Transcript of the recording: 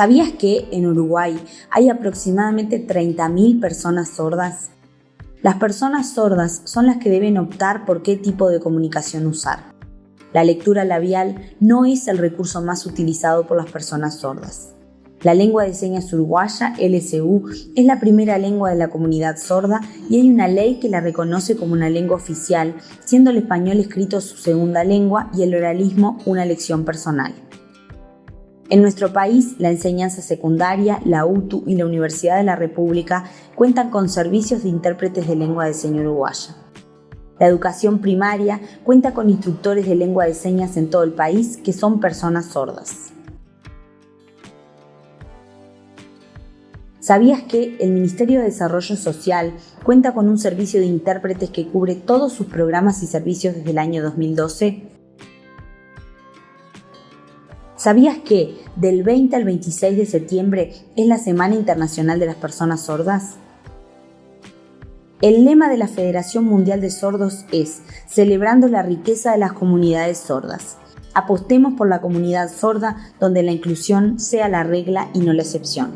¿Sabías que en Uruguay hay aproximadamente 30.000 personas sordas? Las personas sordas son las que deben optar por qué tipo de comunicación usar. La lectura labial no es el recurso más utilizado por las personas sordas. La lengua de señas uruguaya, LSU, es la primera lengua de la comunidad sorda y hay una ley que la reconoce como una lengua oficial, siendo el español escrito su segunda lengua y el oralismo una lección personal. En nuestro país, la enseñanza secundaria, la UTU y la Universidad de la República cuentan con servicios de intérpretes de lengua de señas uruguaya. La educación primaria cuenta con instructores de lengua de señas en todo el país que son personas sordas. ¿Sabías que el Ministerio de Desarrollo Social cuenta con un servicio de intérpretes que cubre todos sus programas y servicios desde el año 2012? ¿Sabías que del 20 al 26 de septiembre es la Semana Internacional de las Personas Sordas? El lema de la Federación Mundial de Sordos es Celebrando la riqueza de las comunidades sordas. Apostemos por la comunidad sorda donde la inclusión sea la regla y no la excepción.